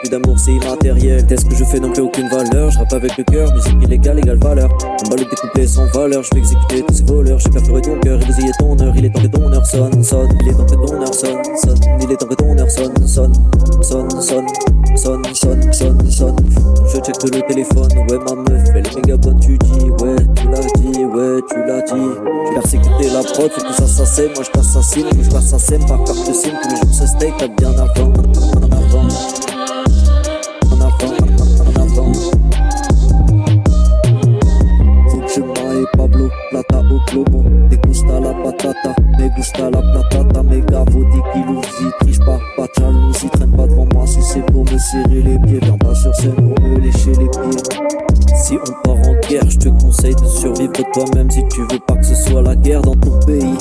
plus d'amour, c'est immatériel. Qu'est-ce que je fais n'ont plus aucune valeur? Je rappe avec le cœur, musique illégale, égale valeur. On balade des couplets sans valeur, je vais exécuter tous ces voleurs. J'ai perforé ton cœur et bousillé ton heure. Il est temps que ton heure sonne, sonne. Il est temps que ton heure sonne, sonne. Il est temps que ton heure sonne, sonne. Sonne, sonne, sonne, sonne, sonne, sonne. Je check le téléphone, ouais, ma meuf, elle est méga bonne. Tu dis, ouais, tu l'as dit, ouais, tu l'as dit. Tu persécuté la prod, que ça s'assème. Moi je t'assassine, je t'assassine par carte sim. Tous les jours ce steak, t'as bien avant, patata, me gusta la platata. Mes gavos, 10 kilos, triche pas, pas de jalousie. Traîne pas devant moi si c'est pour me serrer les pieds. Viens pas sur scène pour me lécher les pieds. Si on part en guerre, je te conseille de survivre toi-même si tu veux pas que ce soit la guerre dans ton pays.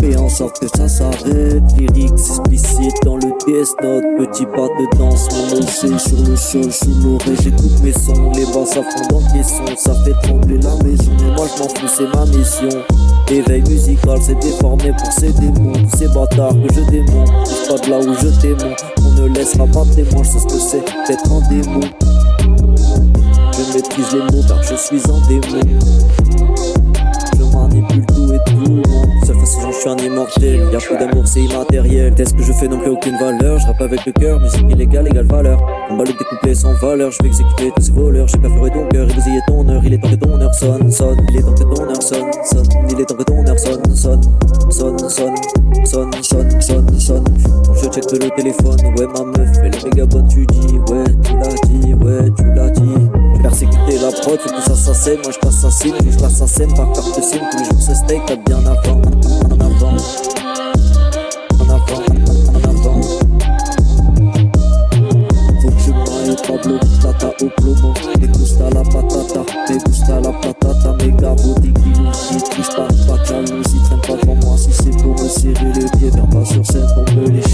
Fais en sorte que ça s'arrête. Lyrics DS Note. Petit pas de danse, mon OC sur le sol, sous l'oreille. J'écoute mes sons, les basses à fond dans les sons. Ça fait trembler la maison. Mais moi je m'en fous, c'est ma mission. Éveil musical, c'est déformé pour ces démons. Ces bâtards que je démonte. Pas de là où je t'aime. On ne laissera pas témoin, je sais ce que c'est d'être en démon. Je maîtrise les mots car je suis en démon. Suis un immortel. Y'a plus d'amour, c'est immatériel. Qu'est-ce que je fais n'ont plus aucune valeur? Je rappe avec le cœur, musique illégale, égale valeur. On balade des couplets sans valeur. Je vais exécuter tous ces voleurs. J'ai perforé ton cœur bousillé ton heure. Il est temps que ton heure sonne, sonne. Il est temps que ton heure sonne, sonne. Il est temps que ton heure sonne, sonne. Sonne, sonne, sonne, sonne, sonne. Je check le téléphone, ouais, ma meuf, elle est méga bonne. Tu dis, ouais, tu l'as dit, ouais, tu l'as dit. J'ai persécuté la prod, faut que ça s'assème. Moi je t'assassine, je t'assassine par carte sim. Tous les jours ce steak, t'as bien avant, de plomo Me gusta la patata, me gusta la patata Mes gargots des grillons, j'y touche pas, pas de jalousie Traîne pas devant moi si c'est pour me serrer les pieds Viens pas sur scène pour me les